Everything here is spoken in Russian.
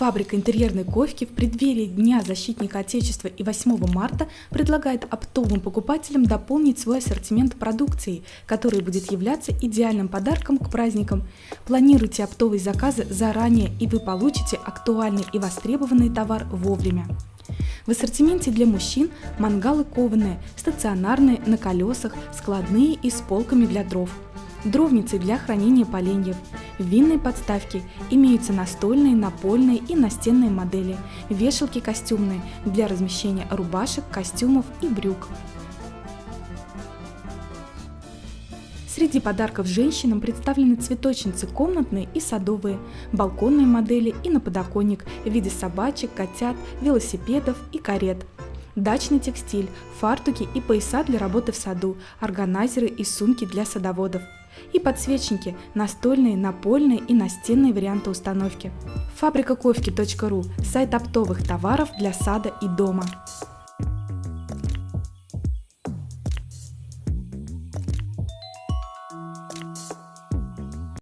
Фабрика интерьерной ковки в преддверии Дня защитника Отечества и 8 марта предлагает оптовым покупателям дополнить свой ассортимент продукции, который будет являться идеальным подарком к праздникам. Планируйте оптовые заказы заранее, и вы получите актуальный и востребованный товар вовремя. В ассортименте для мужчин мангалы кованые, стационарные, на колесах, складные и с полками для дров – дровницы для хранения поленьев, винные подставки, имеются настольные, напольные и настенные модели, вешалки костюмные для размещения рубашек, костюмов и брюк. Среди подарков женщинам представлены цветочницы комнатные и садовые, балконные модели и на подоконник в виде собачек, котят, велосипедов и карет – дачный текстиль, фартуки и пояса для работы в саду, органайзеры и сумки для садоводов. И подсвечники, настольные, напольные и настенные варианты установки. Фабрика Ковки.ру – сайт оптовых товаров для сада и дома.